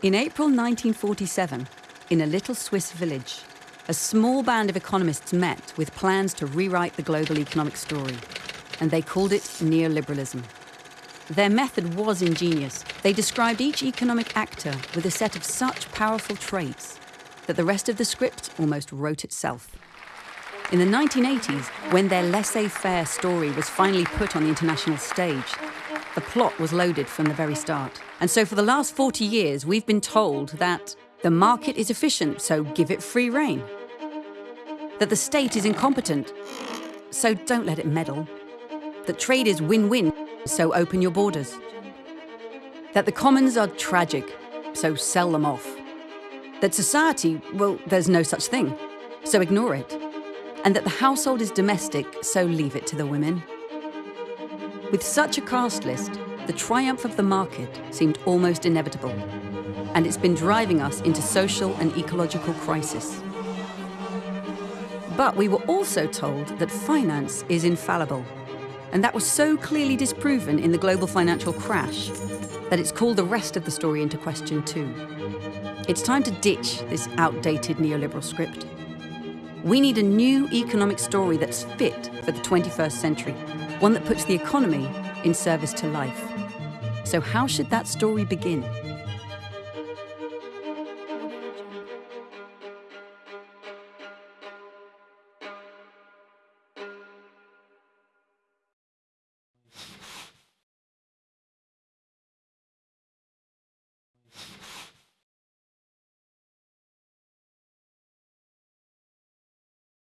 In April 1947, in a little Swiss village, a small band of economists met with plans to rewrite the global economic story, and they called it neoliberalism. Their method was ingenious. They described each economic actor with a set of such powerful traits that the rest of the script almost wrote itself. In the 1980s, when their laissez faire story was finally put on the international stage, the plot was loaded from the very start. And so for the last 40 years, we've been told that the market is efficient, so give it free rein. That the state is incompetent, so don't let it meddle. That trade is win win, so open your borders. That the commons are tragic, so sell them off. That society, well, there's no such thing, so ignore it. And that the household is domestic, so leave it to the women. With such a cast list, the triumph of the market seemed almost inevitable, and it's been driving us into social and ecological crisis. But we were also told that finance is infallible, and that was so clearly disproven in the global financial crash that it's called the rest of the story into question too. It's time to ditch this outdated neoliberal script. We need a new economic story that's fit for the 21st century one that puts the economy in service to life. So how should that story begin?